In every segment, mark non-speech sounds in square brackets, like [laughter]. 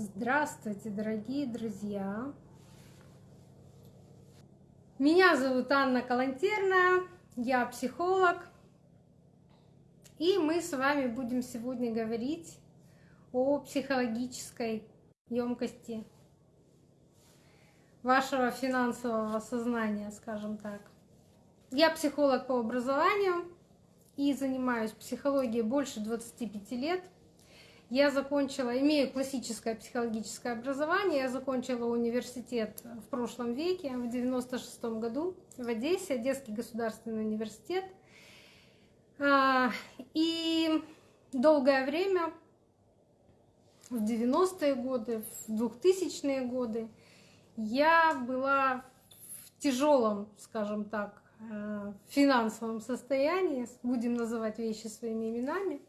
Здравствуйте, дорогие друзья! Меня зовут Анна Калантерная, я психолог, и мы с вами будем сегодня говорить о психологической емкости вашего финансового сознания, скажем так. Я психолог по образованию и занимаюсь психологией больше 25 лет – я закончила, имею классическое психологическое образование, я закончила университет в прошлом веке, в 96 году в Одессе, Одесский государственный университет. А, и долгое время, в 90-е годы, в 2000-е годы, я была в тяжелом, скажем так, э, финансовом состоянии, будем называть вещи своими именами.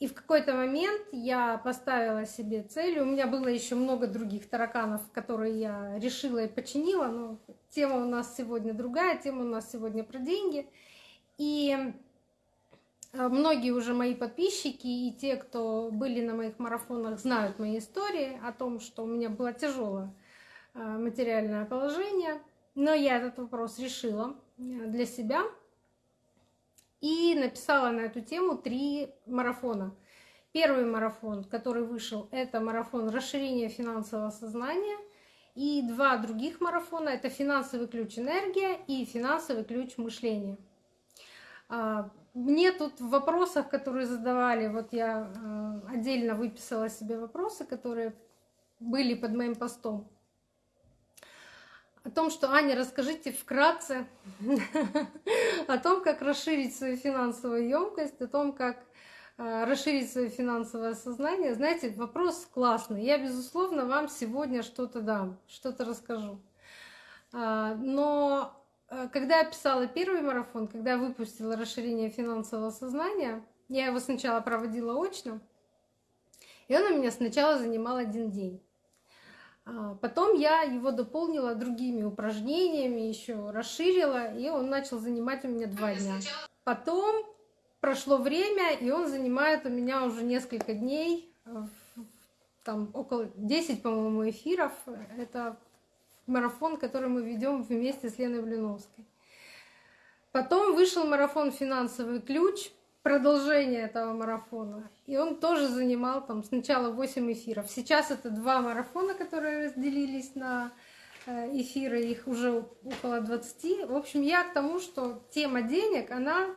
И в какой-то момент я поставила себе цель. У меня было еще много других тараканов, которые я решила и починила. Но тема у нас сегодня другая, тема у нас сегодня про деньги. И э, многие уже мои подписчики и те, кто были на моих марафонах, знают мои истории о том, что у меня было тяжелое э, материальное положение. Но я этот вопрос решила э, для себя и написала на эту тему три марафона. Первый марафон, который вышел, это марафон расширения финансового сознания. И два других марафона — это финансовый ключ энергия и финансовый ключ мышления. А, мне тут в вопросах, которые задавали, вот я а, отдельно выписала себе вопросы, которые были под моим постом о том, что Аня, расскажите вкратце [laughs] о том, как расширить свою финансовую емкость, о том, как э, расширить свое финансовое сознание. Знаете, вопрос классный. Я, безусловно, вам сегодня что-то дам, что-то расскажу. А, но э, когда я писала первый марафон, когда я выпустила расширение финансового сознания, я его сначала проводила очно, и он у меня сначала занимал один день. А, потом я его дополнила другими упражнениями, еще расширила, и он начал занимать у меня два дня. Потом прошло время, и он занимает у меня уже несколько дней, там около 10, по-моему, эфиров. Это марафон, который мы ведем вместе с Леной Блиновской. Потом вышел марафон «Финансовый ключ», продолжение этого марафона. И он тоже занимал там сначала 8 эфиров. Сейчас это два марафона, которые разделились на э, эфиры, их уже около 20. В общем, я к тому, что тема денег, она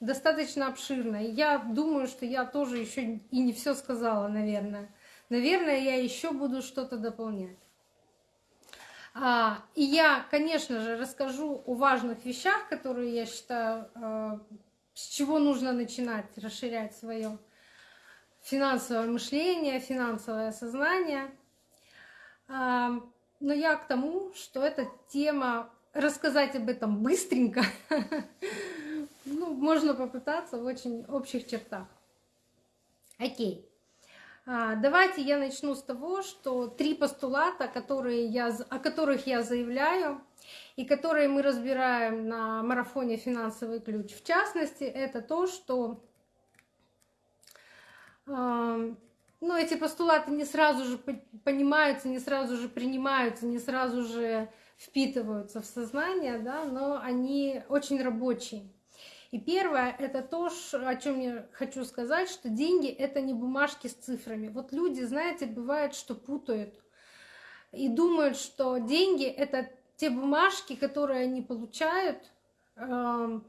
достаточно обширная. Я думаю, что я тоже еще и не все сказала, наверное. Наверное, я еще буду что-то дополнять. А, и я, конечно же, расскажу о важных вещах, которые я считаю э, с чего нужно начинать расширять свое финансовое мышление, финансовое сознание. Но я к тому, что эта тема, рассказать об этом быстренько, [laughs] ну, можно попытаться в очень общих чертах. Окей. А, давайте я начну с того, что три постулата, которые я, о которых я заявляю, и которые мы разбираем на марафоне «Финансовый ключ». В частности, это то, что э, ну, эти постулаты не сразу же понимаются, не сразу же принимаются, не сразу же впитываются в сознание, да, но они очень рабочие. И первое — это то, о чем я хочу сказать, что деньги — это не бумажки с цифрами. Вот люди, знаете, бывает, что путают и думают, что деньги — это те бумажки, которые они получают, эм,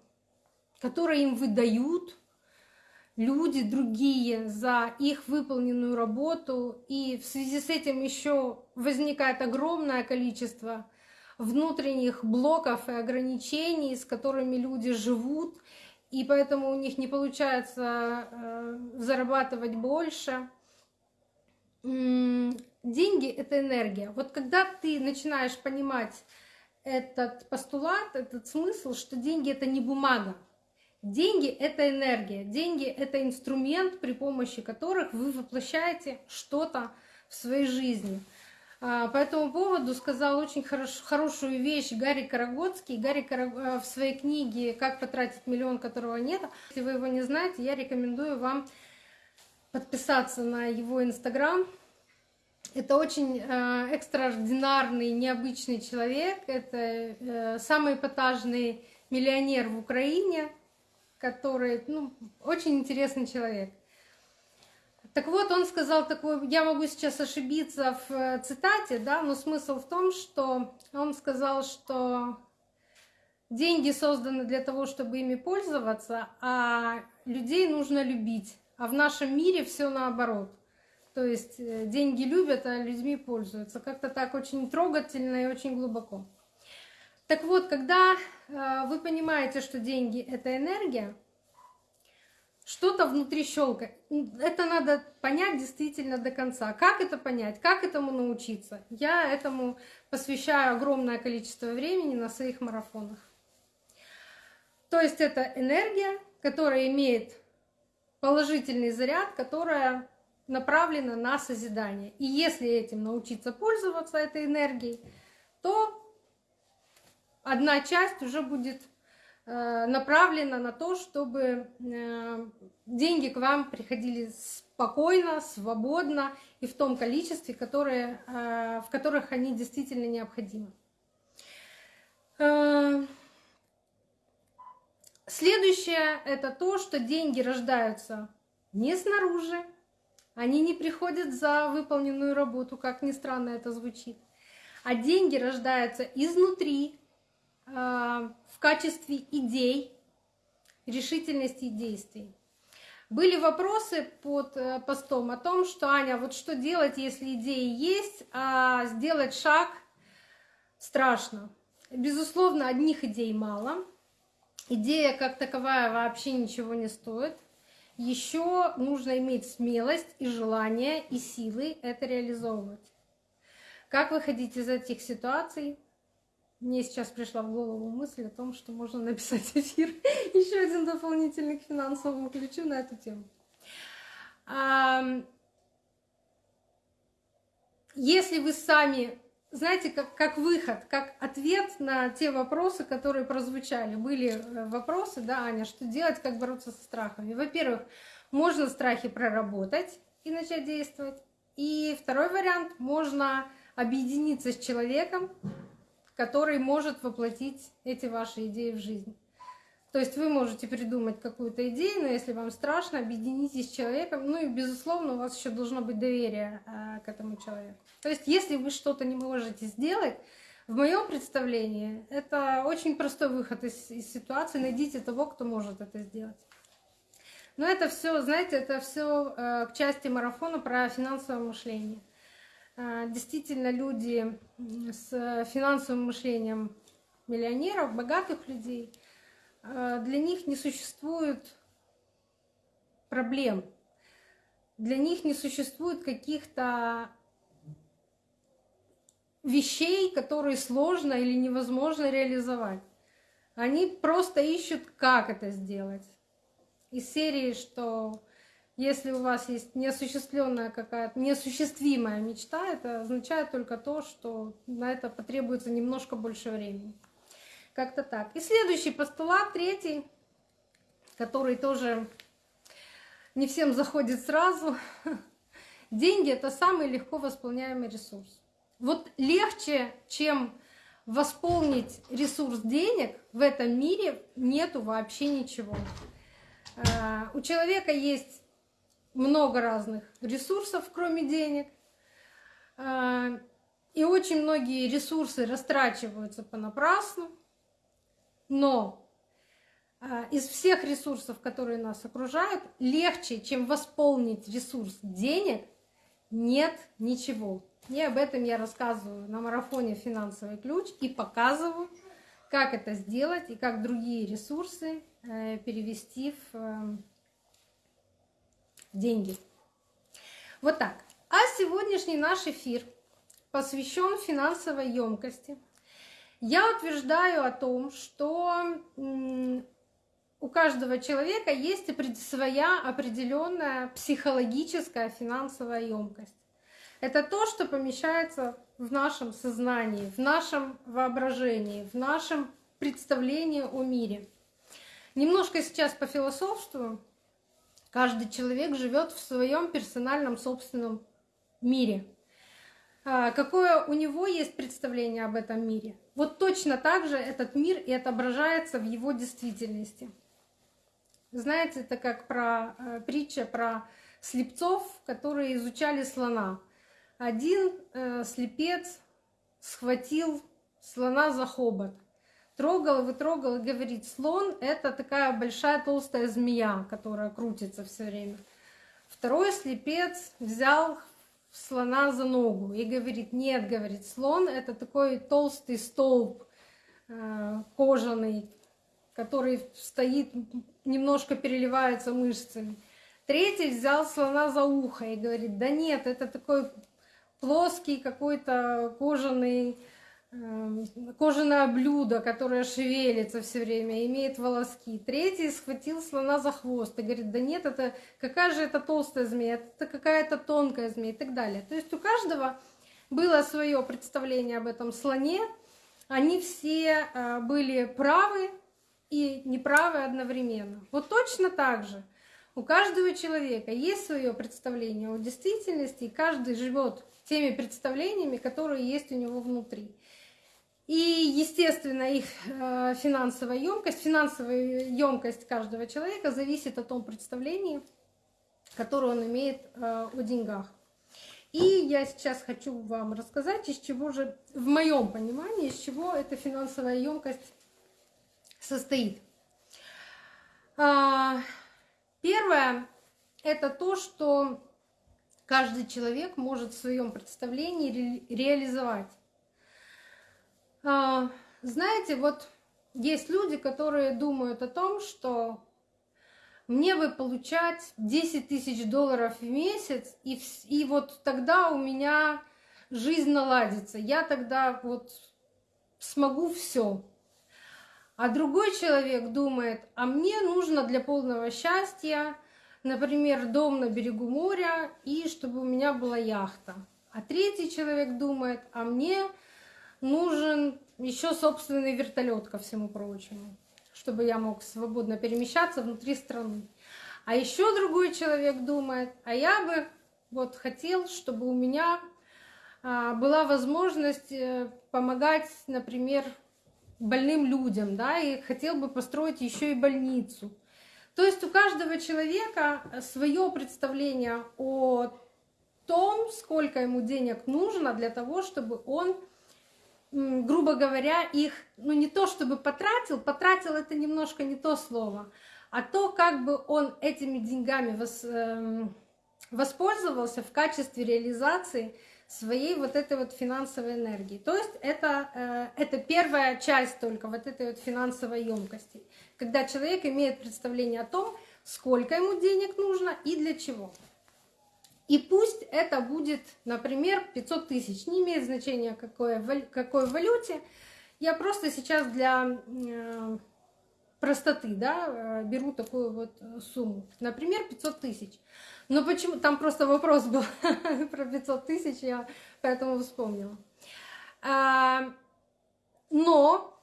которые им выдают люди другие за их выполненную работу. И в связи с этим еще возникает огромное количество внутренних блоков и ограничений, с которыми люди живут, и поэтому у них не получается э, зарабатывать больше. Деньги — это энергия. Вот когда ты начинаешь понимать этот постулат, этот смысл, что деньги — это не бумага, Деньги — это энергия, деньги — это инструмент, при помощи которых вы воплощаете что-то в своей жизни. А, по этому поводу сказал очень хорош, хорошую вещь Гарри Карагодский. Гарри Караг... Э, в своей книге «Как потратить миллион, которого нет». Если вы его не знаете, я рекомендую вам подписаться на его инстаграм. Это очень э, экстраординарный, необычный человек. Это э, самый эпатажный миллионер в Украине, который ну, очень интересный человек. Так вот, он сказал такое, я могу сейчас ошибиться в э, цитате, да, но смысл в том, что он сказал, что деньги созданы для того, чтобы ими пользоваться, а людей нужно любить. А в нашем мире все наоборот. То есть э, деньги любят, а людьми пользуются. Как-то так очень трогательно и очень глубоко. Так вот, когда э, вы понимаете, что деньги это энергия, что-то внутри щелкает. Это надо понять действительно до конца. Как это понять? Как этому научиться? Я этому посвящаю огромное количество времени на своих марафонах. То есть это энергия, которая имеет положительный заряд, которая направлена на созидание. И если этим научиться пользоваться, этой энергией, то одна часть уже будет направлена на то, чтобы э, деньги к вам приходили спокойно, свободно и в том количестве, которые, э, в которых они действительно необходимы. Следующее — это то, что деньги рождаются не снаружи, они не приходят за выполненную работу, как ни странно это звучит, а деньги рождаются изнутри, качестве идей, решительности и действий. Были вопросы под э, постом о том, что Аня, вот что делать, если идеи есть, а сделать шаг страшно. Безусловно, одних идей мало. Идея как таковая вообще ничего не стоит. Еще нужно иметь смелость и желание и силы это реализовывать. Как выходить из этих ситуаций? Мне сейчас пришла в голову мысль о том, что можно написать эфир [laughs] еще один дополнительный к финансовому ключу на эту тему. Если вы сами, знаете, как, как выход, как ответ на те вопросы, которые прозвучали, были э, вопросы, да, Аня, что делать, как бороться со страхами. Во-первых, можно страхи проработать и начать действовать. И второй вариант, можно объединиться с человеком, который может воплотить эти ваши идеи в жизнь. То есть вы можете придумать какую-то идею, но если вам страшно, объединитесь с человеком. Ну и, безусловно, у вас еще должно быть доверие э, к этому человеку. То есть если вы что-то не можете сделать, в моем представлении это очень простой выход из, из ситуации. Найдите того, кто может это сделать. Но это все, знаете, это все э, к части марафона про финансовое мышление. А, действительно люди с финансовым мышлением миллионеров, богатых людей, а, для них не существует проблем, для них не существует каких-то вещей, которые сложно или невозможно реализовать. Они просто ищут, как это сделать. Из серии, что если у вас есть неосуществленная какая-то, неосуществимая мечта, это означает только то, что на это потребуется немножко больше времени. Как-то так. И следующий постулат, третий, который тоже не всем заходит сразу. [laughs] Деньги — это самый легко восполняемый ресурс. Вот легче, чем восполнить ресурс денег, в этом мире нету вообще ничего. А, у человека есть много разных ресурсов, кроме денег. А, и очень многие ресурсы растрачиваются понапрасну. Но а, из всех ресурсов, которые нас окружают, легче, чем восполнить ресурс денег, нет ничего. И об этом я рассказываю на марафоне «Финансовый ключ» и показываю, как это сделать и как другие ресурсы э, перевести в эм, деньги. Вот так. А сегодняшний наш эфир посвящен финансовой емкости. Я утверждаю о том, что у каждого человека есть своя определенная психологическая финансовая емкость. Это то, что помещается в нашем сознании, в нашем воображении, в нашем представлении о мире. Немножко сейчас по философству Каждый человек живет в своем персональном собственном мире. а, какое у него есть представление об этом мире. Вот точно так же этот мир и отображается в его действительности. Знаете, это как про э, притча про слепцов, которые изучали слона. Один э, слепец схватил слона за хобот, трогал его, и говорит, слон это такая большая толстая змея, которая крутится все время. Второй слепец взял слона за ногу и говорит, нет, говорит, слон это такой толстый столб э, кожаный, который стоит, немножко переливается мышцами. Третий взял слона за ухо и говорит, да нет, это такой плоский какой-то кожаный кожаное блюдо, которое шевелится все время, имеет волоски. Третий схватил слона за хвост и говорит, да нет, это какая же это толстая змея, это какая-то тонкая змея и так далее. То есть у каждого было свое представление об этом слоне, они все э, были правы и неправы одновременно. Вот точно так же у каждого человека есть свое представление о действительности, и каждый живет теми представлениями, которые есть у него внутри. И, естественно, их э, финансовая емкость, финансовая емкость каждого человека зависит от том представлении, которое он имеет э, о деньгах. И я сейчас хочу вам рассказать, из чего же, в моем понимании, из чего эта финансовая емкость состоит. А, первое – это то, что каждый человек может в своем представлении реализовать. А, знаете, вот есть люди, которые думают о том, что мне бы получать 10 тысяч долларов в месяц, и, и вот тогда у меня жизнь наладится. Я тогда вот смогу все. А другой человек думает, а мне нужно для полного счастья, например, дом на берегу моря и чтобы у меня была яхта. А третий человек думает, а мне нужен еще собственный вертолет ко всему прочему, чтобы я мог свободно перемещаться внутри страны. А еще другой человек думает, а я бы вот хотел, чтобы у меня а, была возможность э, помогать, например, больным людям, да, и хотел бы построить еще и больницу. То есть у каждого человека свое представление о том, сколько ему денег нужно для того, чтобы он грубо говоря, их, ну не то чтобы потратил, потратил это немножко не то слово, а то, как бы он этими деньгами вос, э, воспользовался в качестве реализации своей вот этой вот финансовой энергии. То есть это, э, это первая часть только вот этой вот финансовой емкости, когда человек имеет представление о том, сколько ему денег нужно и для чего. И пусть это будет, например, 500 тысяч. Не имеет значения, какой, какой валюте. Я просто сейчас для э, простоты да, э, беру такую вот сумму. Например, 500 тысяч. Но почему? Там просто вопрос был [laughs] про 500 тысяч, я поэтому вспомнила. А, но,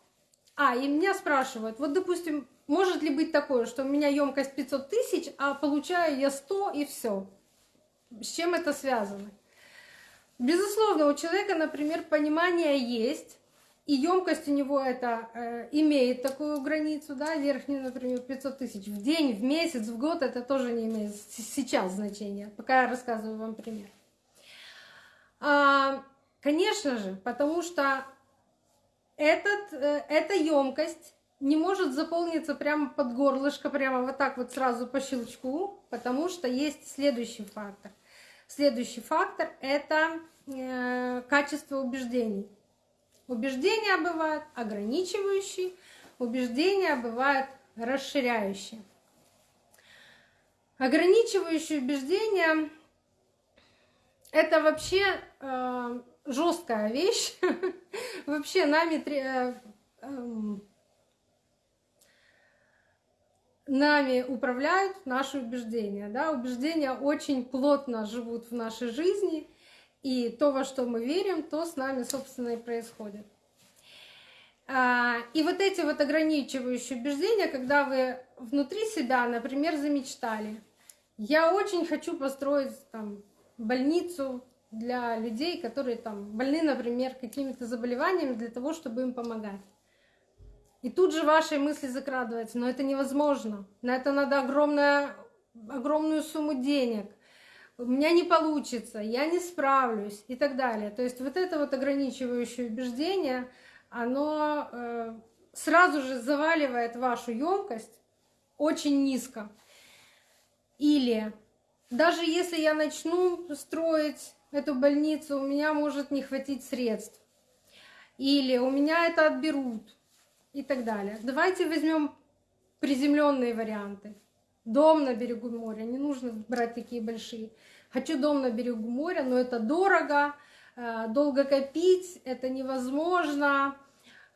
а, и меня спрашивают, вот, допустим, может ли быть такое, что у меня емкость 500 тысяч, а получаю я 100 и все. С чем это связано? Безусловно, у человека, например, понимание есть, и емкость у него это э, имеет такую границу, да, верхнюю, например, 500 тысяч в день, в месяц, в год, это тоже не имеет сейчас значения, пока я рассказываю вам пример. А, конечно же, потому что этот, э, эта емкость не может заполниться прямо под горлышко, прямо вот так вот сразу по щелчку, потому что есть следующий фактор. Следующий фактор — это э, качество убеждений. Убеждения бывают ограничивающие, убеждения бывают расширяющие. Ограничивающие убеждения — это вообще э, жесткая вещь. [laughs] вообще нами э, эм, нами управляют наши убеждения. Да? Убеждения очень плотно живут в нашей жизни, и то, во что мы верим, то с нами, собственно, и происходит. А, и вот эти вот ограничивающие убеждения, когда вы внутри себя, например, замечтали, я очень хочу построить там, больницу для людей, которые там больны, например, какими-то заболеваниями, для того, чтобы им помогать. И тут же ваши мысли закрадываются, но это невозможно. На это надо огромная, огромную сумму денег. У меня не получится, я не справлюсь и так далее. То есть вот это вот ограничивающее убеждение, оно э, сразу же заваливает вашу емкость очень низко. Или даже если я начну строить эту больницу, у меня может не хватить средств. Или у меня это отберут и так далее. Давайте возьмем приземленные варианты. Дом на берегу моря, не нужно брать такие большие. Хочу дом на берегу моря, но это дорого, э, долго копить, это невозможно.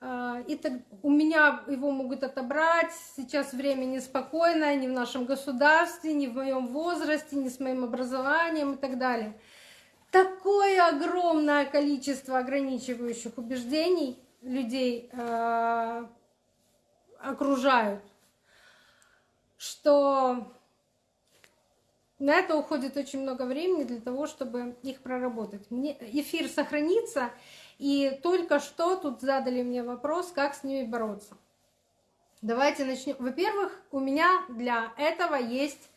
Э, и так, у меня его могут отобрать, сейчас время неспокойное, ни в нашем государстве, ни в моем возрасте, ни с моим образованием и так далее. Такое огромное количество ограничивающих убеждений людей э, окружают, что на это уходит очень много времени для того, чтобы их проработать. Мне эфир сохранится, и только что тут задали мне вопрос, как с ними бороться. Давайте начнем. Во-первых, у меня для этого есть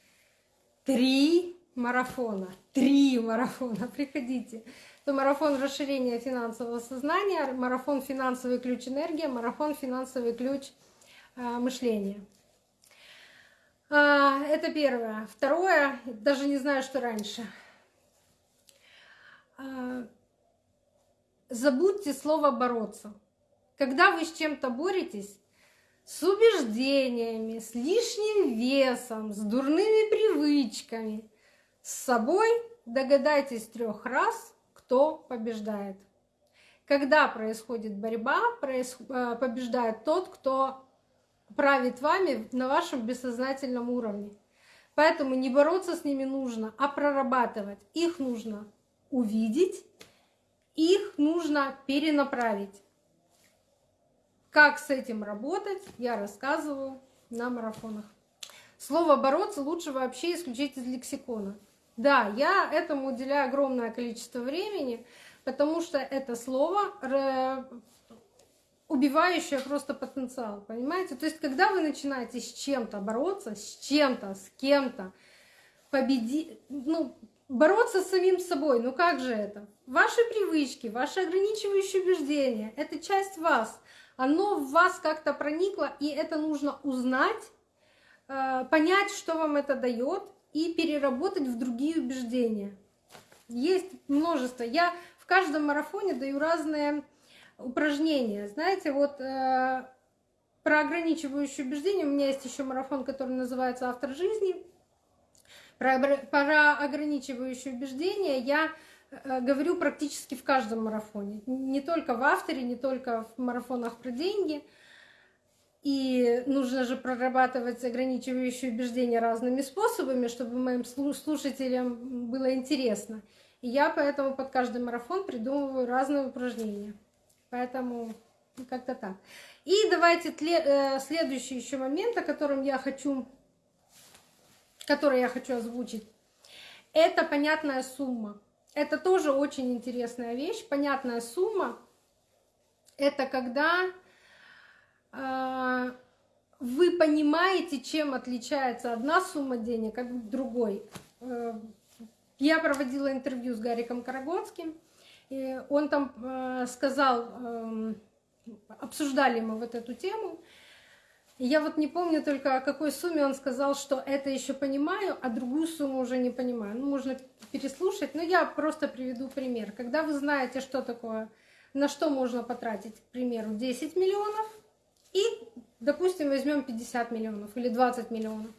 три марафона. Три марафона. [laughs] Приходите то марафон расширения финансового сознания, марафон финансовый ключ энергия, марафон финансовый ключ э, мышления. А, это первое. Второе, даже не знаю, что раньше. А, забудьте слово бороться. Когда вы с чем-то боретесь, с убеждениями, с лишним весом, с дурными привычками, с собой, догадайтесь трех раз, кто побеждает. Когда происходит борьба, э, побеждает тот, кто правит вами на вашем бессознательном уровне. Поэтому не бороться с ними нужно, а прорабатывать. Их нужно увидеть, их нужно перенаправить. Как с этим работать, я рассказываю на марафонах. Слово «бороться» лучше вообще исключить из лексикона. Да, я этому уделяю огромное количество времени, потому что это слово убивающее просто потенциал, понимаете? То есть, когда вы начинаете с чем-то бороться, с чем-то, с кем-то, победить, ну, бороться с самим собой, ну как же это? Ваши привычки, ваши ограничивающие убеждения, это часть вас, оно в вас как-то проникло, и это нужно узнать, э, понять, что вам это дает, и переработать в другие убеждения. Есть множество. Я в каждом марафоне даю разные упражнения. Знаете, вот э, про ограничивающие убеждения у меня есть еще марафон, который называется «Автор жизни». Про, про ограничивающие убеждения я э, говорю практически в каждом марафоне. Не только в авторе, не только в марафонах про деньги – и нужно же прорабатывать ограничивающие убеждения разными способами, чтобы моим слушателям было интересно. И я поэтому под каждый марафон придумываю разные упражнения. Поэтому как-то так. И давайте э, следующий еще момент, о котором я хочу, который я хочу озвучить. Это понятная сумма. Это тоже очень интересная вещь. Понятная сумма – это когда вы понимаете, чем отличается одна сумма денег от другой. Э, я проводила интервью с Гариком Карагодским, и он там э, сказал, эм, обсуждали мы вот эту тему, я вот не помню только о какой сумме он сказал, что это еще понимаю, а другую сумму уже не понимаю. Ну, можно переслушать, но я просто приведу пример. Когда вы знаете, что такое, на что можно потратить, к примеру, 10 миллионов, и, допустим, возьмем 50 миллионов или 20 миллионов.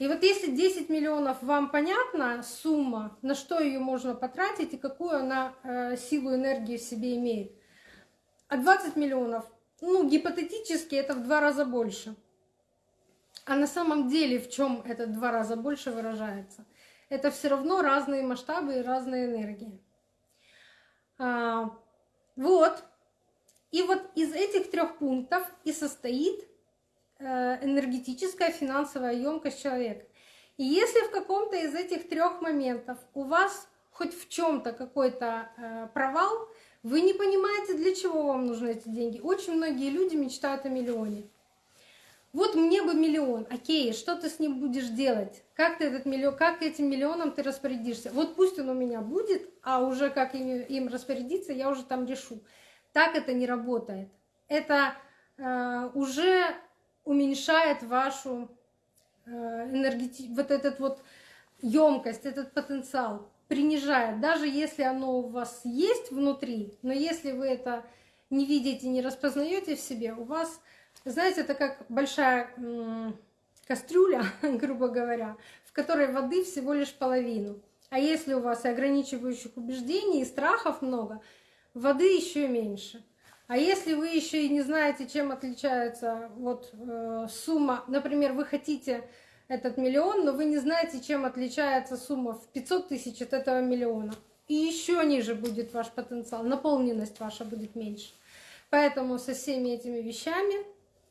И вот если 10 миллионов вам понятна сумма, на что ее можно потратить и какую она э, силу энергии в себе имеет, а 20 миллионов, ну, гипотетически это в два раза больше. А на самом деле в чем это два раза больше выражается? Это все равно разные масштабы и разные энергии. А, вот, и вот из этих трех пунктов и состоит э, энергетическая финансовая емкость человека. И если в каком-то из этих трех моментов у вас хоть в чем-то какой-то э, провал, вы не понимаете, для чего вам нужны эти деньги. Очень многие люди мечтают о миллионе. Вот мне бы миллион, окей, что ты с ним будешь делать? Как ты этот миллион, как этим миллионом ты распорядишься? Вот пусть он у меня будет, а уже как им, им распорядиться, я уже там решу. Так это не работает. Это э, уже уменьшает вашу э, энергети... вот этот вот емкость, этот потенциал принижает, даже если оно у вас есть внутри, но если вы это не видите, не распознаете в себе, у вас знаете, это как большая кастрюля, [laughs] грубо говоря, в которой воды всего лишь половину. А если у вас и ограничивающих убеждений, и страхов много, воды еще меньше. А если вы еще и не знаете, чем отличается вот э, сумма, например, вы хотите этот миллион, но вы не знаете, чем отличается сумма в 500 тысяч от этого миллиона. И еще ниже будет ваш потенциал, наполненность ваша будет меньше. Поэтому со всеми этими вещами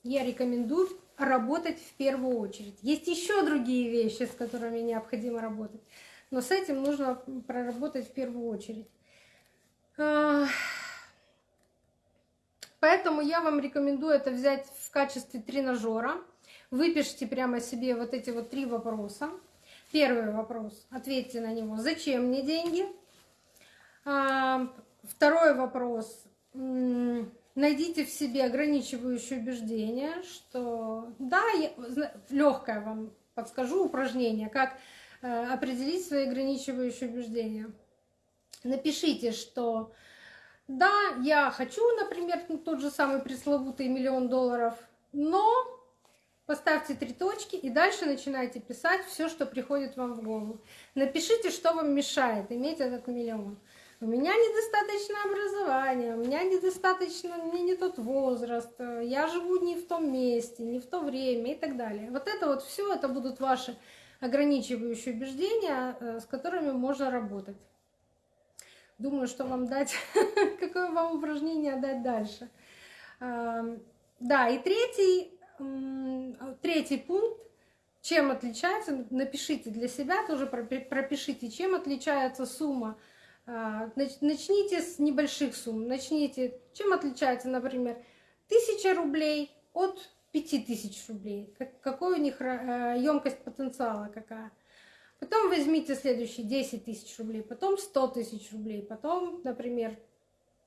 я рекомендую работать в первую очередь. Есть еще другие вещи, с которыми необходимо работать, но с этим нужно проработать в первую очередь. Поэтому я вам рекомендую это взять в качестве тренажера. Выпишите прямо себе вот эти вот три вопроса. Первый вопрос, ответьте на него, зачем мне деньги? А, второй вопрос, найдите в себе ограничивающее убеждение, что да, легкое вам подскажу упражнение, как э, определить свои ограничивающие убеждения. Напишите, что да, я хочу, например, тот же самый пресловутый миллион долларов, но поставьте три точки и дальше начинайте писать все, что приходит вам в голову. Напишите, что вам мешает иметь этот миллион у меня недостаточно образования, у меня недостаточно, меня не тот возраст, я живу не в том месте, не в то время и так далее. Вот это вот все, это будут ваши ограничивающие убеждения, э, с которыми можно работать. Думаю, что вам дать, [laughs] какое вам упражнение дать дальше. Да, и третий, третий пункт, чем отличается, напишите для себя, тоже пропишите, чем отличается сумма а, начните с небольших сумм. Начните, чем отличается, например, тысяча рублей от пяти тысяч рублей. Какой у них емкость э, потенциала какая. Потом возьмите следующие 10 тысяч рублей, потом 100 тысяч рублей, потом, например,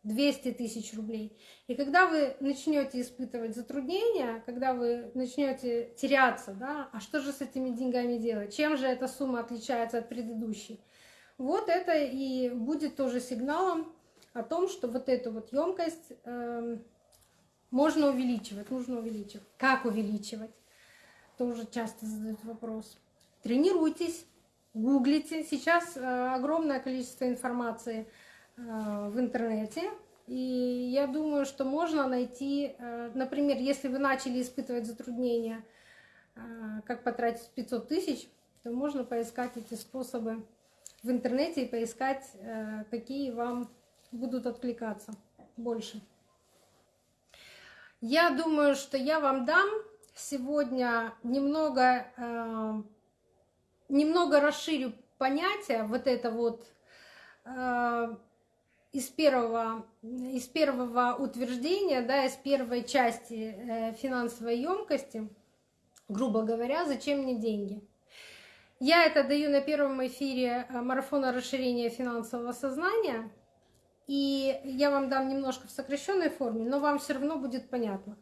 200 тысяч рублей. И когда вы начнете испытывать затруднения, когда вы начнете теряться, да, а что же с этими деньгами делать? Чем же эта сумма отличается от предыдущей? Вот это и будет тоже сигналом о том, что вот эту вот емкость э, можно увеличивать, нужно увеличивать. Как увеличивать? Тоже часто задают вопрос. Тренируйтесь, гуглите. Сейчас э, огромное количество информации э, в интернете. И я думаю, что можно найти, э, например, если вы начали испытывать затруднения, как потратить 500 тысяч, то можно поискать эти способы в интернете и поискать, какие вам будут откликаться больше. Я думаю, что я вам дам сегодня немного, немного расширю понятие вот это вот э, из первого, из первого утверждения, да, из первой части финансовой емкости, грубо говоря, зачем мне деньги. Я это даю на первом эфире э, марафона расширения финансового сознания. И я вам дам немножко в сокращенной форме, но вам все равно будет понятно.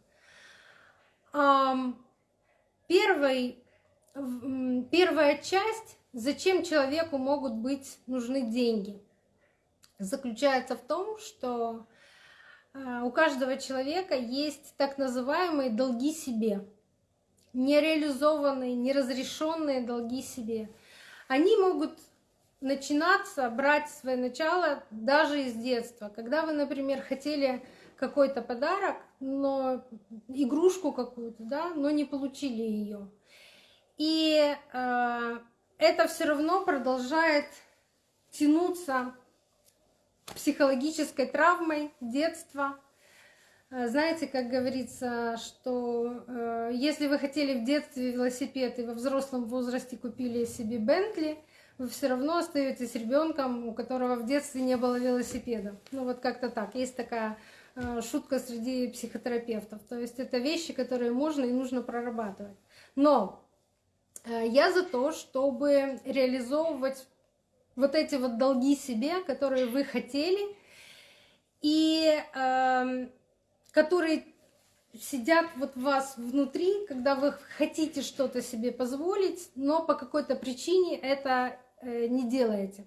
Первый, первая часть, зачем человеку могут быть нужны деньги, заключается в том, что э, у каждого человека есть так называемые долги себе нереализованные, неразрешенные долги себе. Они могут начинаться, брать свое начало даже из детства. Когда вы, например, хотели какой-то подарок, но игрушку какую-то, да, но не получили ее. И э, это все равно продолжает тянуться психологической травмой детства, Э, знаете, как говорится, что э, если вы хотели в детстве велосипед и во взрослом возрасте купили себе Бентли, вы все равно остаетесь ребенком, у которого в детстве не было велосипеда. Ну вот как-то так. Есть такая шутка среди психотерапевтов. То есть это вещи, которые можно и нужно прорабатывать. Но я за то, чтобы реализовывать вот эти вот долги себе, которые вы хотели, и э, которые сидят вот в вас внутри, когда вы хотите что-то себе позволить, но по какой-то причине это э, не делаете.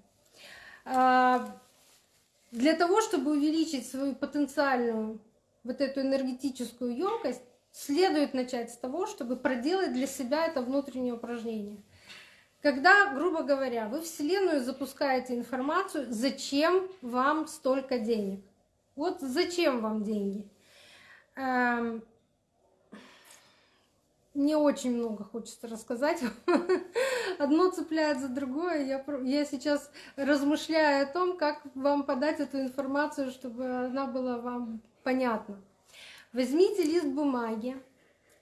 Э, для того, чтобы увеличить свою потенциальную вот эту энергетическую емкость, следует начать с того, чтобы проделать для себя это внутреннее упражнение. Когда, грубо говоря, вы Вселенную запускаете информацию, зачем вам столько денег? Вот зачем вам деньги? Эм, мне очень много хочется рассказать. [laughs] Одно цепляет за другое. Я, я сейчас размышляю о том, как вам подать эту информацию, чтобы она была вам понятна. Возьмите лист бумаги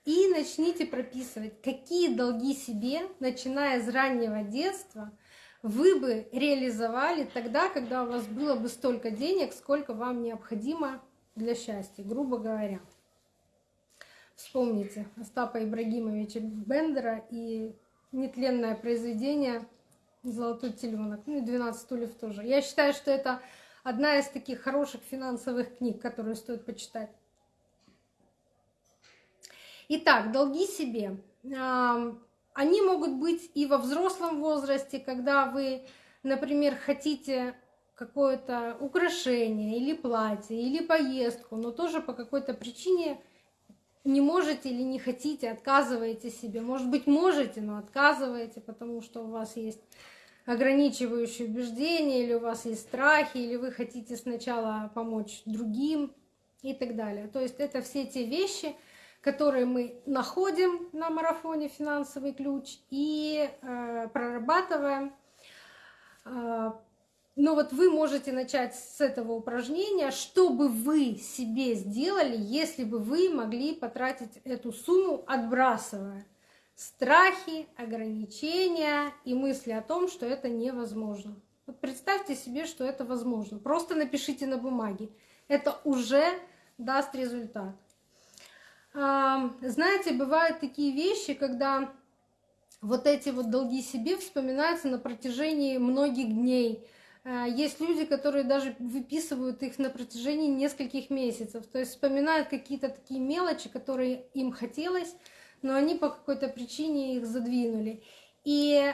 и начните прописывать, какие долги себе, начиная с раннего детства, вы бы реализовали тогда, когда у вас было бы столько денег, сколько вам необходимо для счастья, грубо говоря. Вспомните Остапа Ибрагимовича Бендера и нетленное произведение «Золотой теленок», ну и «12 стульев» тоже. Я считаю, что это одна из таких хороших финансовых книг, которую стоит почитать. Итак, долги себе. Они могут быть и во взрослом возрасте, когда вы, например, хотите какое-то украшение или платье, или поездку, но тоже по какой-то причине не можете или не хотите, отказываете себе. Может быть, можете, но отказываете, потому что у вас есть ограничивающие убеждения, или у вас есть страхи, или вы хотите сначала помочь другим и так далее. То есть это все те вещи, которые мы находим на марафоне «Финансовый ключ» и э, прорабатываем э, но вот вы можете начать с этого упражнения, что бы вы себе сделали, если бы вы могли потратить эту сумму, отбрасывая страхи, ограничения и мысли о том, что это невозможно. Вот представьте себе, что это возможно. Просто напишите на бумаге. Это уже даст результат. Знаете, бывают такие вещи, когда вот эти вот долги себе вспоминаются на протяжении многих дней, Э, есть люди, которые даже выписывают их на протяжении нескольких месяцев. То есть вспоминают какие-то такие мелочи, которые им хотелось, но они по какой-то причине их задвинули. И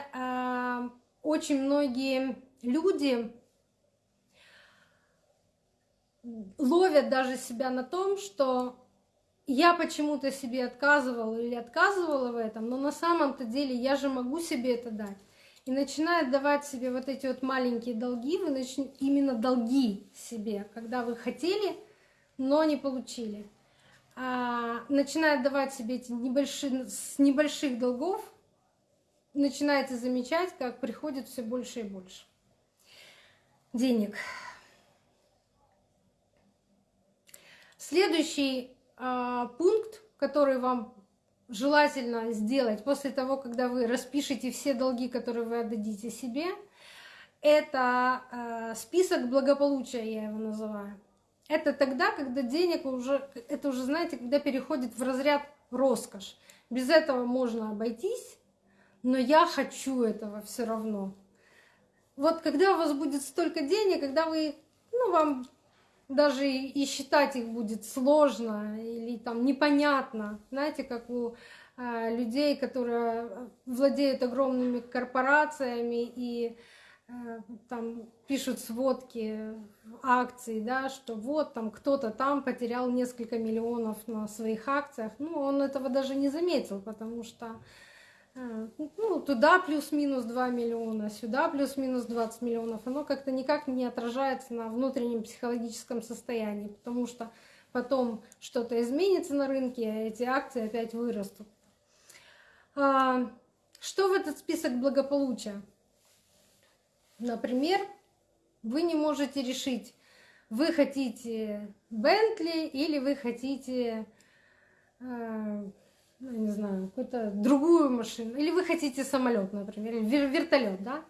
очень многие люди ловят даже себя на том, что я почему-то себе отказывала или отказывала в этом, но на самом-то деле я же могу себе это дать и начинает давать себе вот эти вот маленькие долги, вы начнете именно долги себе, когда вы хотели, но не получили. А, начинает давать себе эти небольшие, с небольших долгов, начинаете замечать, как приходит все больше и больше денег. Следующий пункт, который вам желательно сделать после того, когда вы распишете все долги, которые вы отдадите себе, это э, список благополучия, я его называю. Это тогда, когда денег уже, это уже, знаете, когда переходит в разряд роскошь. Без этого можно обойтись, но я хочу этого все равно. Вот когда у вас будет столько денег, когда вы, ну, вам даже и считать их будет сложно или там непонятно. Знаете, как у а, людей, которые владеют огромными корпорациями и а, там пишут сводки акций, да, что вот там кто-то там потерял несколько миллионов на своих акциях. Ну, он этого даже не заметил, потому что ну, туда плюс-минус 2 миллиона, сюда плюс-минус 20 миллионов, оно как-то никак не отражается на внутреннем психологическом состоянии, потому что потом что-то изменится на рынке, а эти акции опять вырастут. А, что в этот список благополучия? Например, вы не можете решить, вы хотите Бентли или вы хотите а, ну, не знаю, какую-то другую машину, или вы хотите самолет, например, или вертолет, да?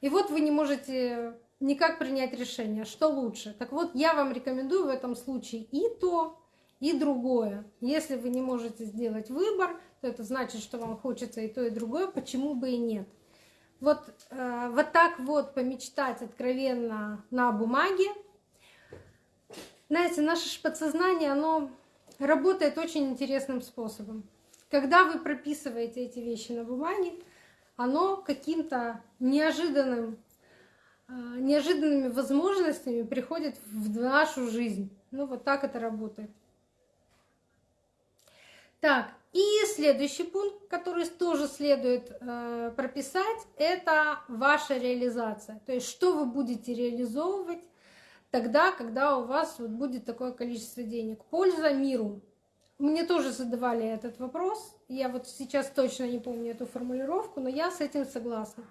И вот вы не можете никак принять решение, что лучше. Так вот, я вам рекомендую в этом случае и то, и другое. Если вы не можете сделать выбор, то это значит, что вам хочется и то, и другое, почему бы и нет. Вот, э, вот так вот помечтать откровенно на бумаге. Знаете, наше подсознание, оно работает очень интересным способом. Когда вы прописываете эти вещи на бумаге, оно каким-то неожиданным, э, неожиданными возможностями приходит в нашу жизнь. Ну вот так это работает. Так, и следующий пункт, который тоже следует э, прописать, это ваша реализация. То есть что вы будете реализовывать тогда, когда у вас вот будет такое количество денег. Польза миру. Мне тоже задавали этот вопрос. Я вот сейчас точно не помню эту формулировку, но я с этим согласна.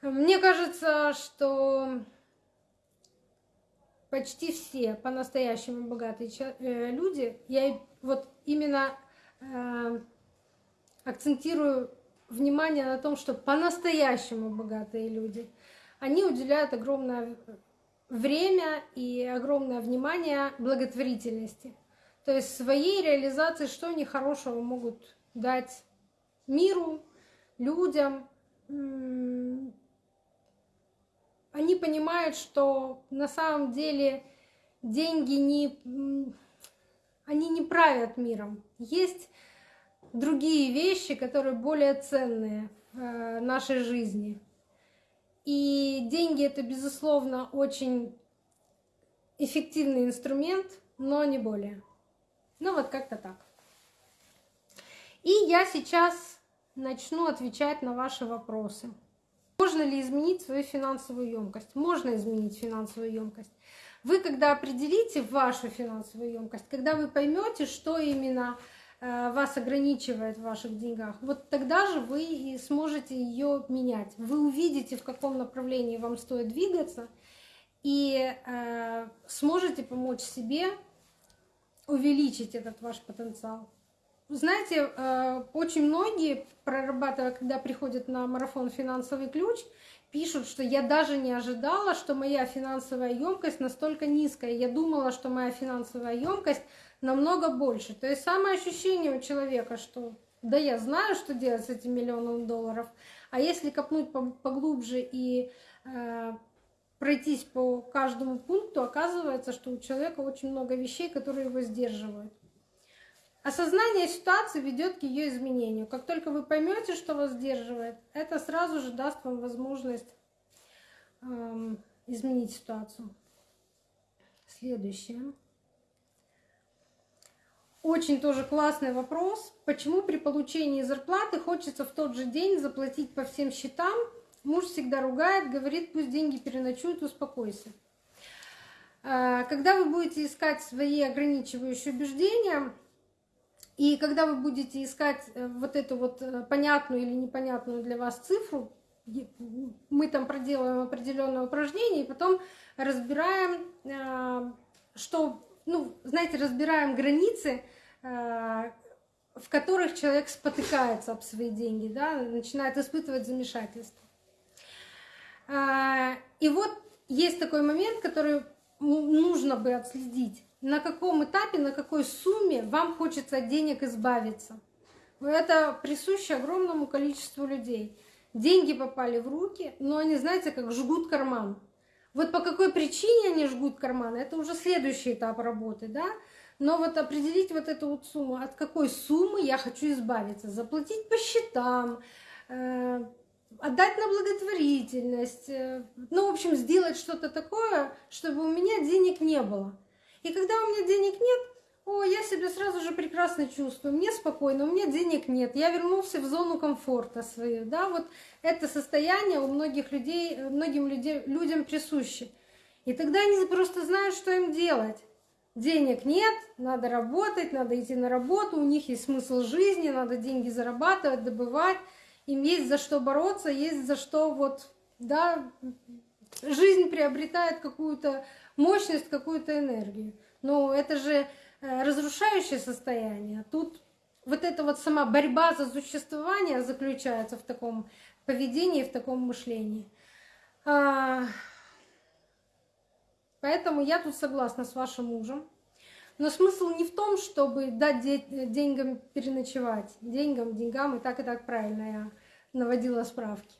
Мне кажется, что почти все по-настоящему богатые э, люди, я вот именно э, акцентирую внимание на том, что по-настоящему богатые люди, они уделяют огромное время и огромное внимание благотворительности. То есть своей реализации, что они хорошего могут дать миру, людям. Они понимают, что на самом деле деньги не, они не правят миром. Есть другие вещи, которые более ценные в э, нашей жизни. И деньги это, безусловно, очень эффективный инструмент, но не более. Ну вот как-то так. И я сейчас начну отвечать на ваши вопросы. Можно ли изменить свою финансовую емкость? Можно изменить финансовую емкость. Вы, когда определите вашу финансовую емкость, когда вы поймете, что именно э, вас ограничивает в ваших деньгах, вот тогда же вы и сможете ее менять. Вы увидите, в каком направлении вам стоит двигаться, и э, сможете помочь себе увеличить этот ваш потенциал. Знаете, э, очень многие, прорабатывая, когда приходят на марафон «Финансовый ключ», пишут, что я даже не ожидала, что моя финансовая емкость настолько низкая. Я думала, что моя финансовая емкость намного больше. То есть самое ощущение у человека, что да я знаю, что делать с этим миллионом долларов, а если копнуть поглубже и э, пройтись по каждому пункту, оказывается, что у человека очень много вещей, которые его сдерживают. Осознание ситуации ведет к ее изменению. Как только вы поймете, что вас сдерживает, это сразу же даст вам возможность эм, изменить ситуацию. Следующее. Очень тоже классный вопрос. Почему при получении зарплаты хочется в тот же день заплатить по всем счетам Муж всегда ругает, говорит, пусть деньги переночуют, успокойся. А, когда вы будете искать свои ограничивающие убеждения, и когда вы будете искать э, вот эту вот э, понятную или непонятную для вас цифру, мы там проделаем определенное упражнение, и потом разбираем, э, что, ну, знаете, разбираем границы, в которых человек спотыкается об свои деньги, да, начинает испытывать замешательство. А, и вот есть такой момент, который нужно бы отследить. На каком этапе, на какой сумме вам хочется от денег избавиться. Это присуще огромному количеству людей. Деньги попали в руки, но они, знаете, как жгут карман. Вот по какой причине они жгут карман, это уже следующий этап работы, да? Но вот определить вот эту вот сумму, от какой суммы я хочу избавиться, заплатить по счетам, э, отдать на благотворительность, э, ну, в общем, сделать что-то такое, чтобы у меня денег не было. И когда у меня денег нет, о, я себя сразу же прекрасно чувствую, мне спокойно, у меня денег нет, я вернулся в зону комфорта свою, да, вот это состояние у многих людей, э, многим людям присуще. И тогда они просто знают, что им делать. Денег нет, надо работать, надо идти на работу, у них есть смысл жизни, надо деньги зарабатывать, добывать им есть за что бороться, есть за что вот, да, жизнь приобретает какую-то мощность, какую-то энергию. Но это же э, разрушающее состояние. Тут вот эта вот сама борьба за существование заключается в таком поведении, в таком мышлении. А, поэтому я тут согласна с вашим мужем. Но смысл не в том, чтобы дать деньгам переночевать. Деньгам, деньгам, и так и так правильно я наводила справки.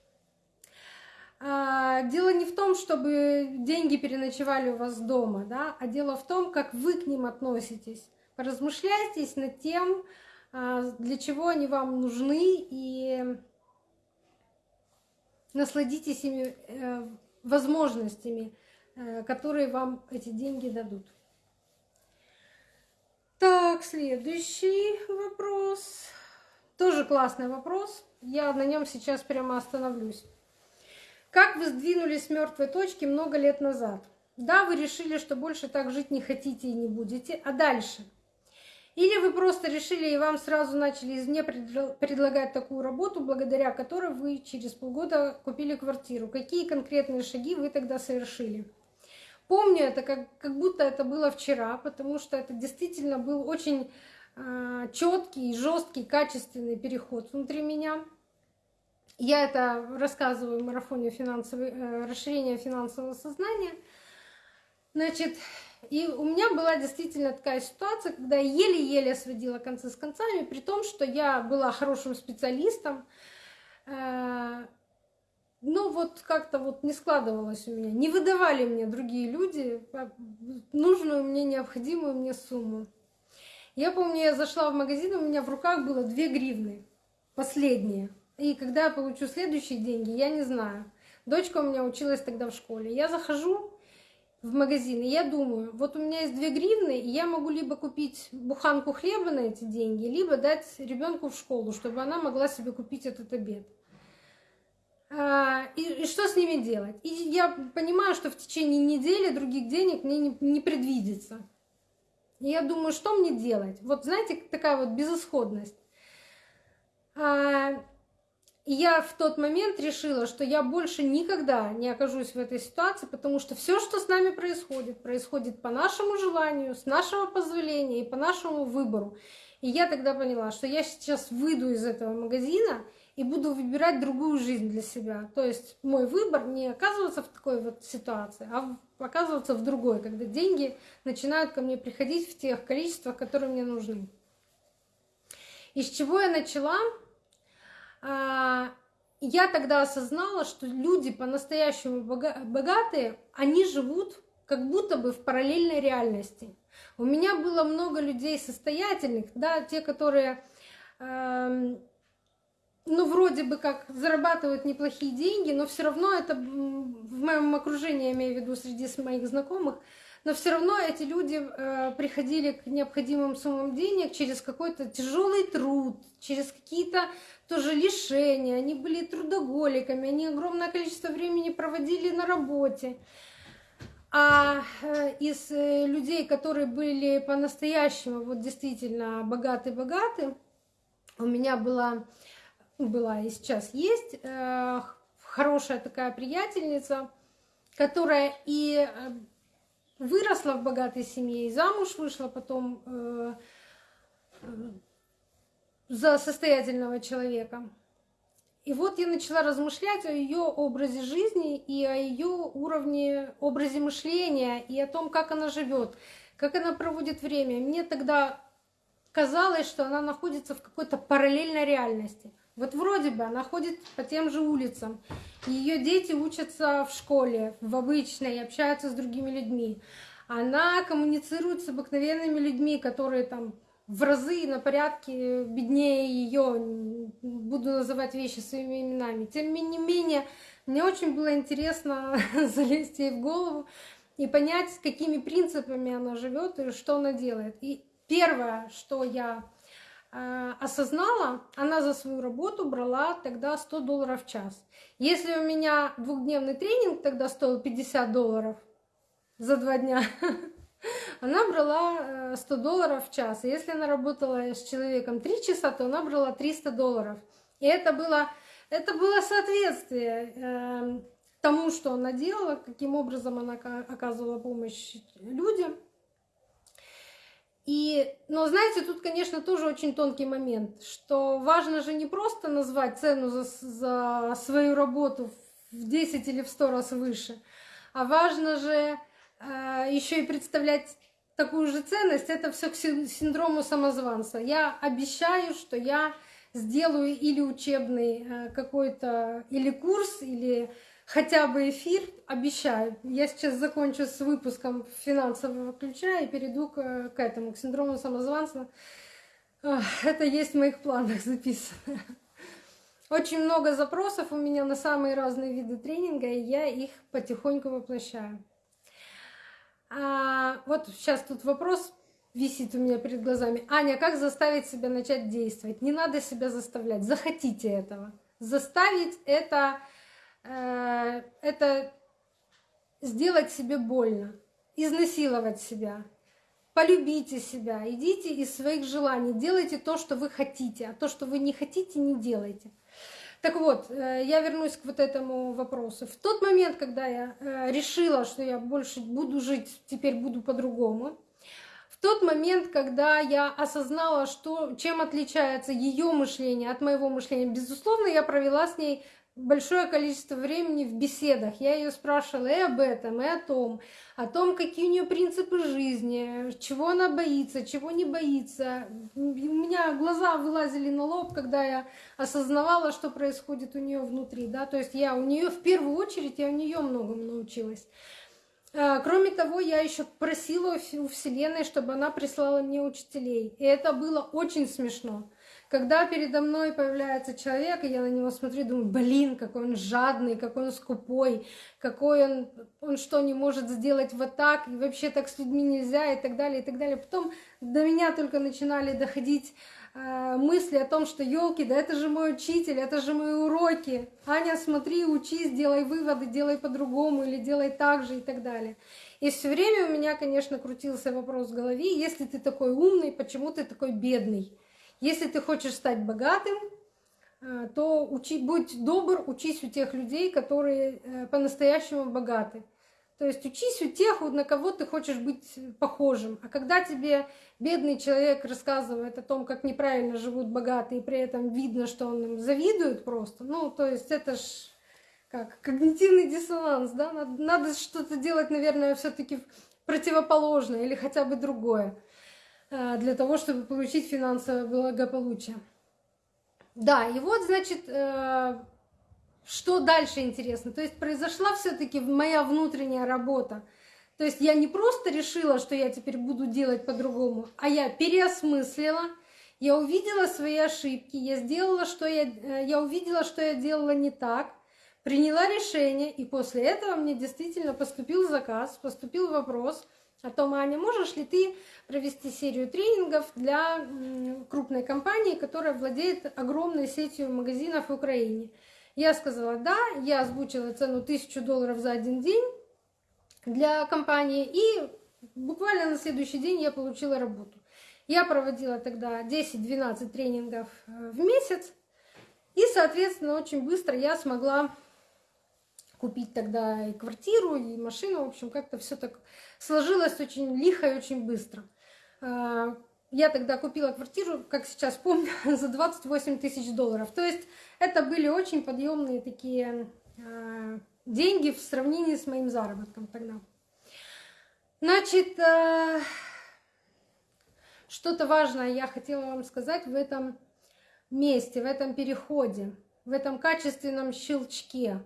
А, дело не в том, чтобы деньги переночевали у вас дома, да, а дело в том, как вы к ним относитесь. Поразмышляйтесь над тем, а, для чего они вам нужны, и насладитесь ими э, возможностями, э, которые вам эти деньги дадут. Так, следующий вопрос. Тоже классный вопрос. Я на нем сейчас прямо остановлюсь. Как вы сдвинулись с мертвой точки много лет назад? Да, вы решили, что больше так жить не хотите и не будете, а дальше? Или вы просто решили и вам сразу начали извне предлагать такую работу, благодаря которой вы через полгода купили квартиру? Какие конкретные шаги вы тогда совершили? Помню это, как, как будто это было вчера, потому что это действительно был очень четкий, жесткий, качественный переход внутри меня. Я это рассказываю в марафоне э, расширения финансового сознания. Значит, и у меня была действительно такая ситуация, когда еле-еле сводила концы с концами, при том, что я была хорошим специалистом. Э, ну вот как-то вот не складывалось у меня. Не выдавали мне другие люди нужную мне, необходимую мне сумму. Я помню, я зашла в магазин, у меня в руках было две гривны, последние. И когда я получу следующие деньги, я не знаю. Дочка у меня училась тогда в школе. Я захожу в магазин, и я думаю, вот у меня есть две гривны, и я могу либо купить буханку хлеба на эти деньги, либо дать ребенку в школу, чтобы она могла себе купить этот обед. А, и, что с ними делать? И я понимаю, что в течение недели других денег мне не, не предвидится. И я думаю, что мне делать? Вот знаете, такая вот безысходность. А, я в тот момент решила, что я больше никогда не окажусь в этой ситуации, потому что все, что с нами происходит, происходит по нашему желанию, с нашего позволения и по нашему выбору. И я тогда поняла, что я сейчас выйду из этого магазина и буду выбирать другую жизнь для себя. То есть мой выбор не оказываться в такой вот ситуации, а оказываться в другой, когда деньги начинают ко мне приходить в тех количествах, которые мне нужны. Из чего я начала? А, я тогда осознала, что люди по-настоящему богатые, они живут как будто бы в параллельной реальности. У меня было много людей состоятельных, да, те, которые, э, ну, вроде бы как зарабатывают неплохие деньги, но все равно это в моем окружении, я имею в виду среди моих знакомых, но все равно эти люди э, приходили к необходимым суммам денег через какой-то тяжелый труд, через какие-то тоже лишения, они были трудоголиками, они огромное количество времени проводили на работе. А э, из э, людей, которые были по-настоящему вот действительно богаты-богаты, у меня была, была и сейчас есть хорошая такая приятельница, которая и выросла в богатой семье, и замуж вышла потом за состоятельного человека. И вот я начала размышлять о ее образе жизни и о ее уровне, образе мышления и о том, как она живет, как она проводит время. Мне тогда казалось, что она находится в какой-то параллельной реальности. Вот вроде бы она ходит по тем же улицам, ее дети учатся в школе, в обычной, общаются с другими людьми. Она коммуницирует с обыкновенными людьми, которые там в разы на порядке беднее ее, буду называть вещи своими именами. Тем не менее, мне очень было интересно [laughs] залезть ей в голову и понять, с какими принципами она живет и что она делает. И первое, что я осознала, она за свою работу брала тогда 100 долларов в час. Если у меня двухдневный тренинг тогда стоил 50 долларов за два дня, [laughs] Она брала 100 э, долларов в час. Если она работала с человеком 3 часа, то она брала 300 долларов. И это было, это было соответствие э, тому, что она делала, каким образом она оказывала помощь людям. И, но знаете, тут, конечно, тоже очень тонкий момент, что важно же не просто назвать цену за, за свою работу в 10 или в 100 раз выше. А важно же э, еще и представлять такую же ценность, это все к синдрому самозванца. Я обещаю, что я сделаю или учебный э, какой-то, или курс, или хотя бы эфир, обещаю. Я сейчас закончу с выпуском финансового ключа и перейду к, этому, к синдрому самозванца. Это есть в моих планах записано. Очень много запросов у меня на самые разные виды тренинга, и я их потихоньку воплощаю. А, вот сейчас тут вопрос висит у меня перед глазами. Аня, как заставить себя начать действовать? Не надо себя заставлять, захотите этого. Заставить это, это сделать себе больно, изнасиловать себя. Полюбите себя, идите из своих желаний, делайте то, что вы хотите, а то, что вы не хотите, не делайте. Так вот, э, я вернусь к вот этому вопросу. В тот момент, когда я э, решила, что я больше буду жить, теперь буду по-другому, в тот момент, когда я осознала, что, чем отличается ее мышление от моего мышления, безусловно, я провела с ней большое количество времени в беседах. Я ее спрашивала и об этом, и о том, о том, какие у нее принципы жизни, чего она боится, чего не боится. У меня глаза вылазили на лоб, когда я осознавала, что происходит у нее внутри. Да? То есть я у нее в первую очередь, я у нее многому научилась. А, кроме того, я еще просила у Вселенной, чтобы она прислала мне учителей. И это было очень смешно. Когда передо мной появляется человек, и я на него смотрю, думаю, блин, какой он жадный, какой он скупой, какой он, он что, не может сделать вот так, и вообще так с людьми нельзя, и так далее, и так далее. Потом до меня только начинали доходить э, мысли о том, что елки, да это же мой учитель, это же мои уроки. Аня, смотри, учись, делай выводы, делай по-другому или делай так же и так далее. И все время у меня, конечно, крутился вопрос в голове, если ты такой умный, почему ты такой бедный? Если ты хочешь стать богатым, э, то учи, будь добр, учись у тех людей, которые э, по-настоящему богаты. То есть учись у тех, на кого ты хочешь быть похожим. А когда тебе бедный человек рассказывает о том, как неправильно живут богатые, и при этом видно, что он им завидует просто, ну, то есть это ж как когнитивный диссонанс, да? Надо, надо что-то делать, наверное, все-таки противоположное или хотя бы другое. Э, для того, чтобы получить финансовое благополучие. Да, и вот, значит, э, что дальше интересно. То есть произошла все-таки моя внутренняя работа. То есть я не просто решила, что я теперь буду делать по-другому, а я переосмыслила, я увидела свои ошибки, я сделала, что я, э, я увидела, что я делала не так, приняла решение, и после этого мне действительно поступил заказ, поступил вопрос – о том, Аня, можешь ли ты провести серию тренингов для крупной компании, которая владеет огромной сетью магазинов в Украине. Я сказала да, я озвучила цену 1000 долларов за один день для компании, и буквально на следующий день я получила работу. Я проводила тогда 10-12 тренингов э, в месяц, и, соответственно, очень быстро я смогла купить тогда и квартиру, и машину. В общем, как-то все так сложилось очень лихо и очень быстро. А, я тогда купила квартиру, как сейчас помню, [laughs] за 28 тысяч долларов. То есть это были очень подъемные такие а, деньги в сравнении с моим заработком тогда. Значит, а, что-то важное я хотела вам сказать в этом месте, в этом переходе, в этом качественном щелчке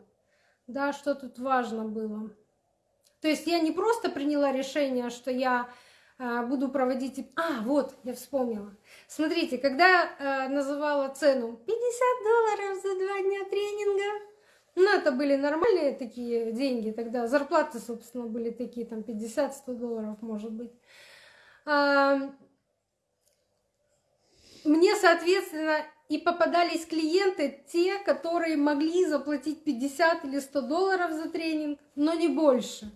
да, что тут важно было. То есть я не просто приняла решение, что я э, буду проводить... А, вот, я вспомнила. Смотрите, когда э, называла цену 50 долларов за два дня тренинга, ну, это были нормальные такие деньги, тогда зарплаты, собственно, были такие, там, 50-100 долларов, может быть. Мне, соответственно, и попадались клиенты, те, которые могли заплатить 50 или 100 долларов за тренинг, но не больше.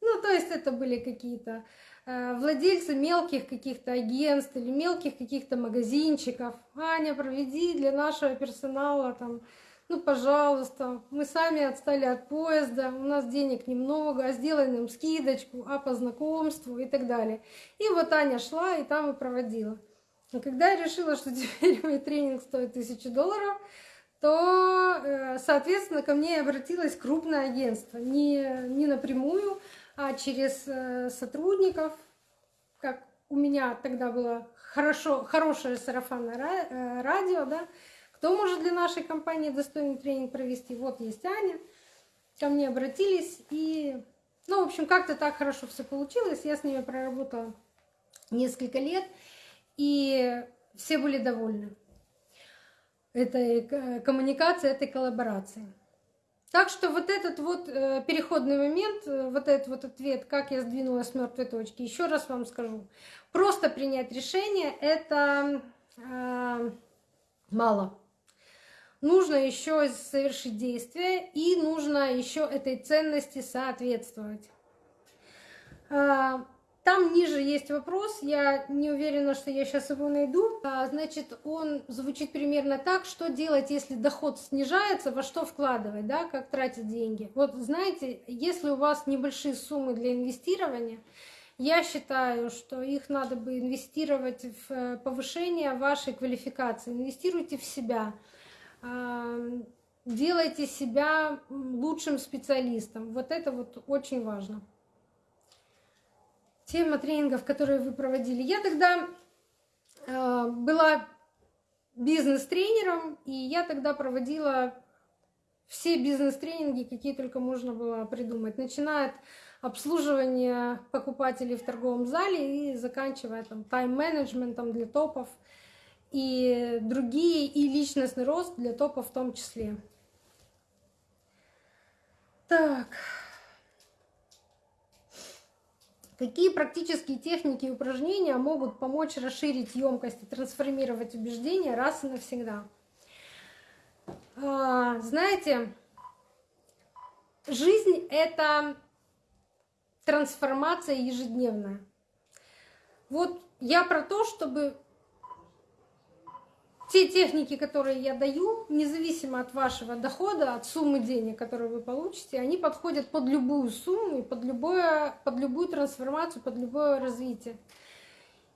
Ну, то есть это были какие-то э, владельцы мелких каких-то агентств или мелких каких-то магазинчиков. Аня, проведи для нашего персонала там, ну, пожалуйста, мы сами отстали от поезда, у нас денег немного, а сделай нам скидочку, а по знакомству и так далее. И вот Аня шла и там и проводила. Но когда я решила, что [laughs] теперь мой тренинг стоит тысячу долларов, то, э, соответственно, ко мне обратилось крупное агентство. Не, не напрямую, а через э, сотрудников, как у меня тогда было хорошо, хорошее сарафанное э, радио, да, кто может для нашей компании достойный тренинг провести? Вот есть Аня. Ко мне обратились и, ну, в общем, как-то так хорошо все получилось. Я с ними проработала несколько лет, и все были довольны этой э, коммуникации, этой коллаборации. Так что вот этот вот э, переходный момент, э, вот этот вот ответ, как я сдвинулась с мертвой точки, еще раз вам скажу. Просто принять решение это мало. Нужно еще совершить действие и нужно еще этой ценности соответствовать. Там ниже есть вопрос, я не уверена, что я сейчас его найду. А, значит, он звучит примерно так, что делать, если доход снижается, во что вкладывать, да, как тратить деньги. Вот знаете, если у вас небольшие суммы для инвестирования, я считаю, что их надо бы инвестировать в э, повышение вашей квалификации. Инвестируйте в себя, а, делайте себя лучшим специалистом. Вот это вот очень важно тема тренингов, которые вы проводили. Я тогда э, была бизнес-тренером, и я тогда проводила все бизнес-тренинги, какие только можно было придумать, начиная от обслуживания покупателей в торговом зале и заканчивая там тайм-менеджментом для топов и другие, и личностный рост для топов в том числе. Так. Какие практические техники и упражнения могут помочь расширить емкость и трансформировать убеждения раз и навсегда? А, знаете, жизнь — это трансформация ежедневная. Вот я про то, чтобы те техники, которые я даю, независимо от вашего дохода, от суммы денег, которые вы получите, они подходят под любую сумму, под, любое, под любую трансформацию, под любое развитие.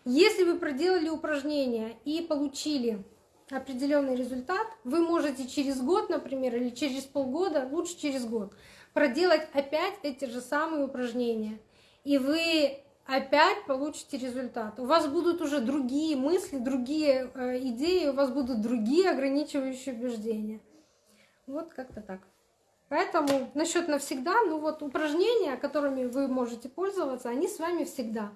Если вы проделали упражнение и получили определенный результат, вы можете через год, например, или через полгода, лучше через год, проделать опять эти же самые упражнения. И вы опять получите результат. У вас будут уже другие мысли, другие э, идеи, у вас будут другие ограничивающие убеждения. Вот как-то так. Поэтому насчет навсегда, ну вот упражнения, которыми вы можете пользоваться, они с вами всегда.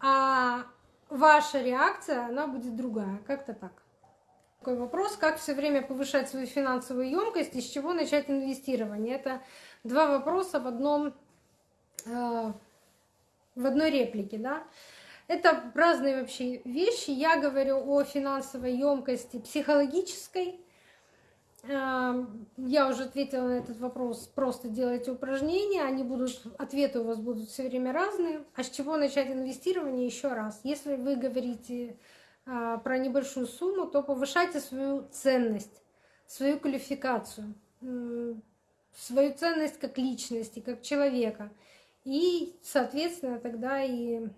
А ваша реакция, она будет другая. Как-то так. Такой вопрос, как все время повышать свою финансовую емкость и с чего начать инвестирование. Это два вопроса в одном э, в одной реплике, да. Это разные вообще вещи. Я говорю о финансовой емкости психологической. Эм, я уже ответила на этот вопрос. Просто делайте упражнения, они будут, ответы у вас будут все время разные. А с чего начать инвестирование еще раз? Если вы говорите э, про небольшую сумму, то повышайте свою ценность, свою квалификацию, свою ценность как личности, как человека – и, соответственно, тогда и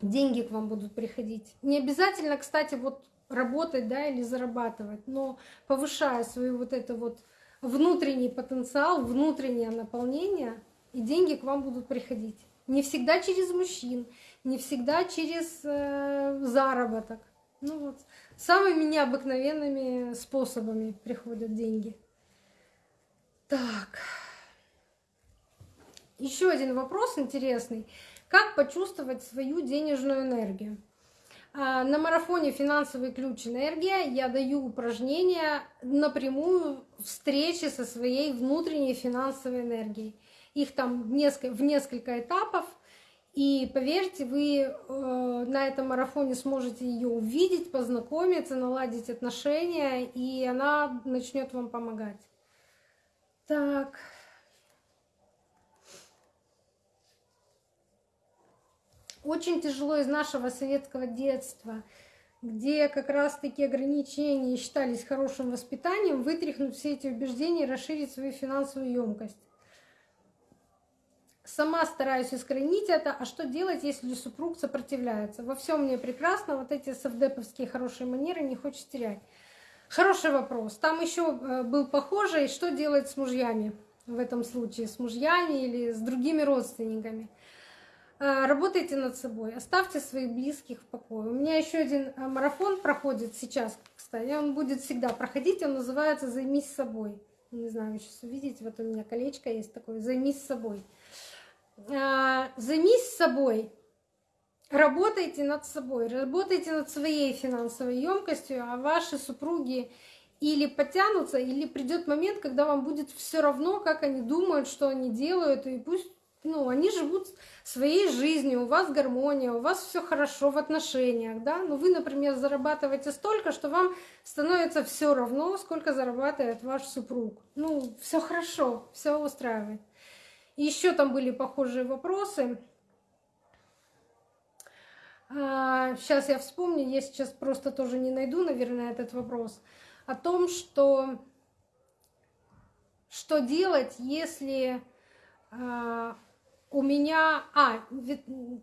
деньги к вам будут приходить. Не обязательно, кстати, вот работать, да, или зарабатывать, но повышая свой вот это вот внутренний потенциал, внутреннее наполнение, и деньги к вам будут приходить. Не всегда через мужчин, не всегда через э, заработок. Ну вот, самыми необыкновенными способами приходят деньги. Так. Еще один вопрос интересный. Как почувствовать свою денежную энергию? А, на марафоне «Финансовый ключ энергия» я даю упражнения напрямую встречи со своей внутренней финансовой энергией. Их там в несколько этапов. И поверьте, вы э, на этом марафоне сможете ее увидеть, познакомиться, наладить отношения, и она начнет вам помогать. Так, очень тяжело из нашего советского детства, где как раз-таки ограничения считались хорошим воспитанием, вытряхнуть все эти убеждения и расширить свою финансовую емкость. Сама стараюсь искоренить это, а что делать, если супруг сопротивляется? Во всем мне прекрасно, вот эти совдеповские хорошие манеры не хочет терять. Хороший вопрос. Там еще э, был похожий, что делать с мужьями в этом случае, с мужьями или с другими родственниками. Э, работайте над собой, оставьте своих близких в покое. У меня еще один э, марафон проходит сейчас, кстати, он будет всегда проходить, он называется «Займись собой». Не знаю, вы сейчас увидите, вот у меня колечко есть такое «Займись собой». Займись собой, работайте над собой, работайте над своей финансовой емкостью, а ваши супруги или потянутся, или придет момент, когда вам будет все равно, как они думают, что они делают, и пусть ну, они живут своей жизнью, у вас гармония, у вас все хорошо в отношениях, да, но вы, например, зарабатываете столько, что вам становится все равно, сколько зарабатывает ваш супруг. Ну, все хорошо, все устраивает. Еще там были похожие вопросы. Сейчас а, я вспомню, я сейчас просто тоже не найду, наверное, этот вопрос. О том, что что делать, если э, у меня, а,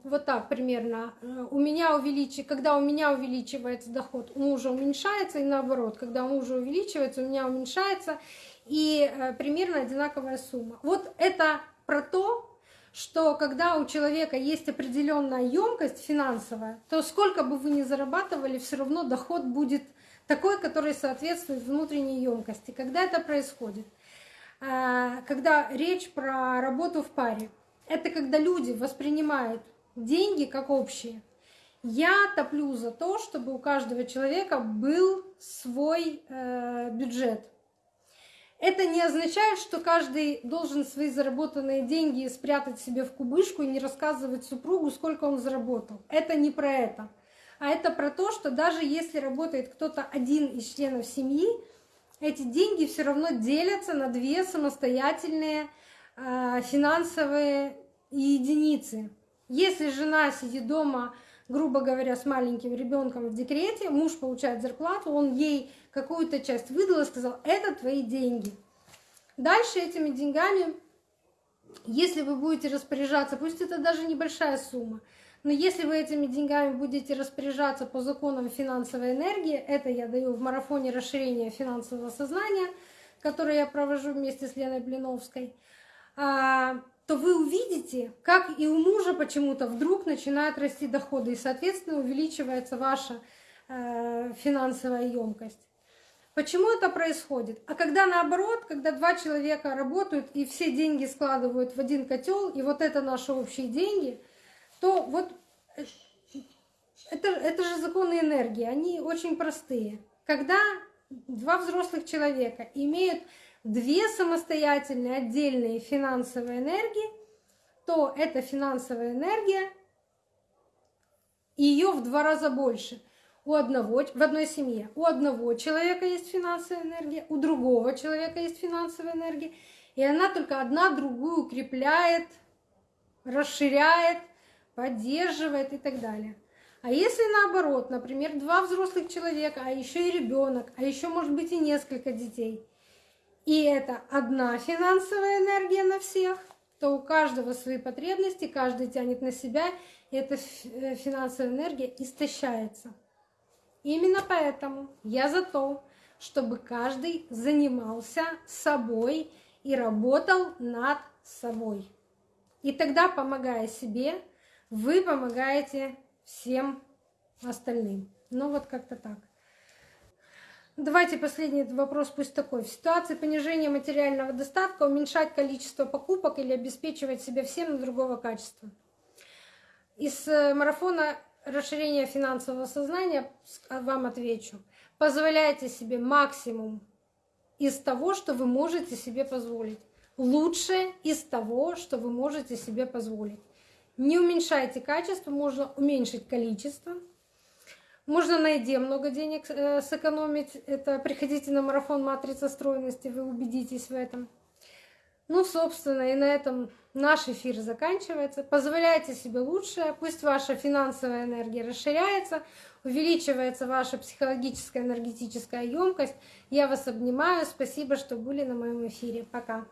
вот так примерно, у меня увеличивается, когда у меня увеличивается доход, у мужа уменьшается, и наоборот, когда у мужа увеличивается, у меня уменьшается, и э, примерно одинаковая сумма. Вот это про то, что когда у человека есть определенная емкость финансовая, то сколько бы вы ни зарабатывали, все равно доход будет такой, который соответствует внутренней емкости. Когда это происходит? А, когда речь про работу в паре. Это когда люди воспринимают деньги как общие. Я топлю за то, чтобы у каждого человека был свой э, бюджет. Это не означает, что каждый должен свои заработанные деньги спрятать себе в кубышку и не рассказывать супругу, сколько он заработал. Это не про это. А это про то, что даже если работает кто-то один из членов семьи, эти деньги все равно делятся на две самостоятельные э, финансовые единицы. Если жена сидит дома, грубо говоря, с маленьким ребенком в декрете, муж получает зарплату, он ей какую-то часть выдал и сказал, это твои деньги. Дальше этими деньгами, если вы будете распоряжаться, пусть это даже небольшая сумма, но если вы этими деньгами будете распоряжаться по законам финансовой энергии, это я даю в марафоне расширения финансового сознания, который я провожу вместе с Леной Блиновской, а, то вы увидите, как и у мужа почему-то вдруг начинают расти доходы, и, соответственно, увеличивается ваша э, финансовая емкость. Почему это происходит? А когда наоборот, когда два человека работают и все деньги складывают в один котел, и вот это наши общие деньги, то вот э, это, это же законы энергии, они очень простые. Когда два взрослых человека имеют две самостоятельные отдельные финансовые энергии, то эта финансовая энергия, ее в два раза больше. У одного, в одной семье у одного человека есть финансовая энергия, у другого человека есть финансовая энергия, и она только одна другую укрепляет, расширяет, поддерживает и так далее. А если наоборот, например, два взрослых человека, а еще и ребенок, а еще может быть и несколько детей, и это одна финансовая энергия на всех, то у каждого свои потребности, каждый тянет на себя, и эта э, финансовая энергия истощается. Именно поэтому я за то, чтобы каждый занимался собой и работал над собой. И тогда, помогая себе, вы помогаете всем остальным. Ну вот как-то так. Давайте последний вопрос пусть такой. В ситуации понижения материального достатка уменьшать количество покупок или обеспечивать себя всем на другого качества. Из э, марафона расширения финансового сознания вам отвечу. Позволяйте себе максимум из того, что вы можете себе позволить. Лучше из того, что вы можете себе позволить. Не уменьшайте качество, можно уменьшить количество – можно на еде много денег э, сэкономить. Это приходите на марафон матрица стройности, вы убедитесь в этом. Ну, собственно, и на этом наш эфир заканчивается. Позволяйте себе лучшее, пусть ваша финансовая энергия расширяется, увеличивается ваша психологическая энергетическая емкость. Я вас обнимаю. Спасибо, что были на моем эфире. Пока.